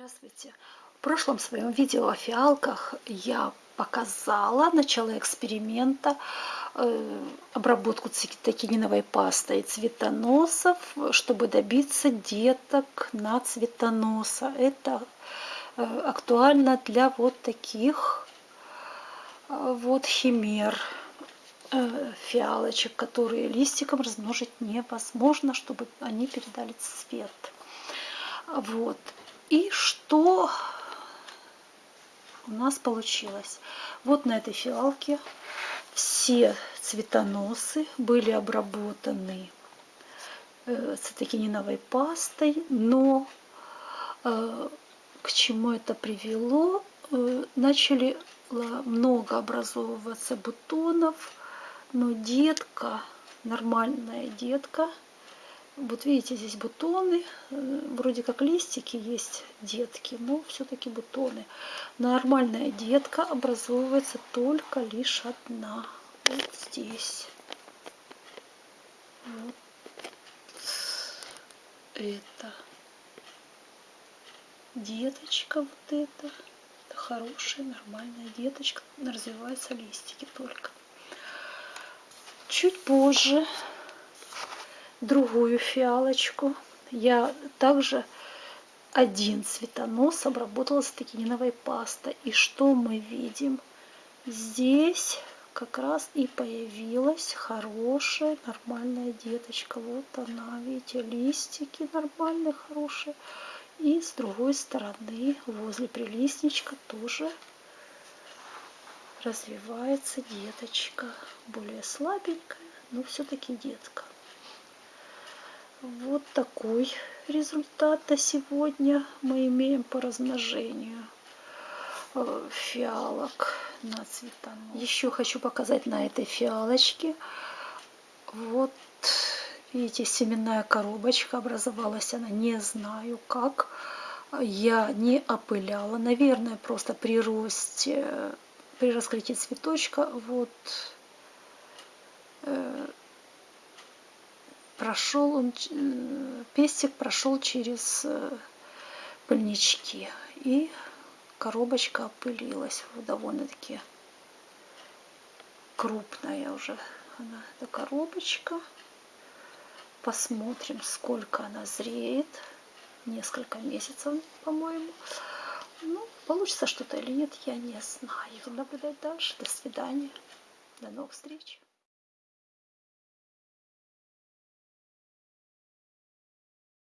Здравствуйте! В прошлом своем видео о фиалках я показала, начала эксперимента, э, обработку цветокининовой пастой цветоносов, чтобы добиться деток на цветоноса. Это э, актуально для вот таких э, вот химер фиалочек, которые листиком размножить невозможно, чтобы они передали цвет. Вот. И что у нас получилось? Вот на этой фиалке все цветоносы были обработаны э, цитокининовой пастой, но э, к чему это привело? Э, начали много образовываться бутонов, но детка, нормальная детка, вот видите, здесь бутоны, э, вроде как листики есть детки, но все-таки бутоны. Нормальная детка образовывается только лишь одна. Вот здесь. Вот это. Деточка вот это. Это хорошая, нормальная деточка. Развиваются листики только. Чуть позже другую фиалочку. Я также один цветонос обработала стекининовой пастой. И что мы видим? Здесь как раз и появилась хорошая, нормальная деточка. Вот она, видите, листики нормальные, хорошие. И с другой стороны, возле прилистничка тоже развивается деточка. Более слабенькая, но все-таки детка. Вот такой результат сегодня мы имеем по размножению э, фиалок на цветонос. Еще хочу показать на этой фиалочке. Вот, видите, семенная коробочка образовалась, она не знаю как. Я не опыляла, наверное, просто при росте, при раскрытии цветочка, вот э, прошел он, э, пестик прошел через э, пыльнички. И коробочка опылилась. Довольно-таки крупная уже она, эта коробочка. Посмотрим, сколько она зреет. Несколько месяцев, по-моему. Ну, получится что-то или нет, я не знаю. Наблюдать дальше. До свидания. До новых встреч.